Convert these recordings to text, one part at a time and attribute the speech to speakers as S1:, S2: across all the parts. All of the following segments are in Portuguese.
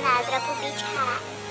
S1: Nadra Pubitha.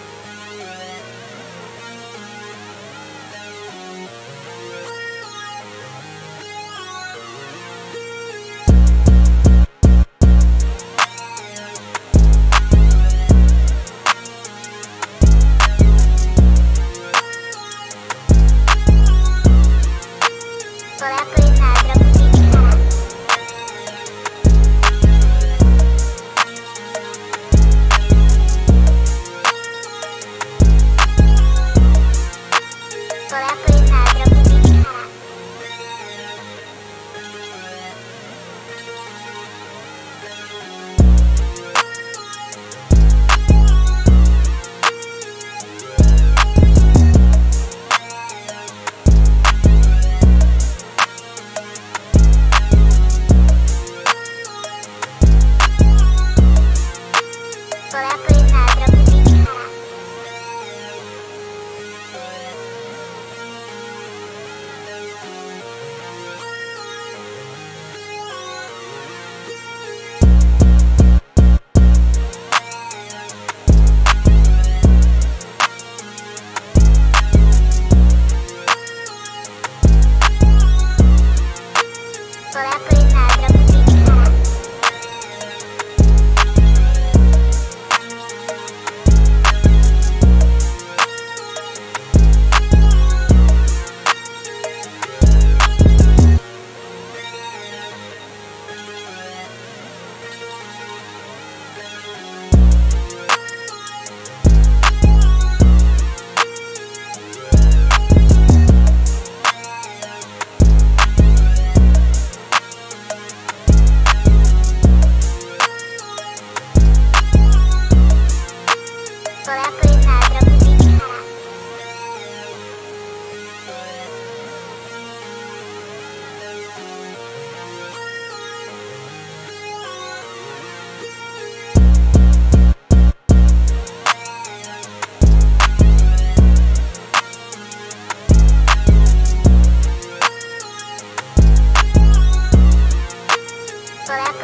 S1: so that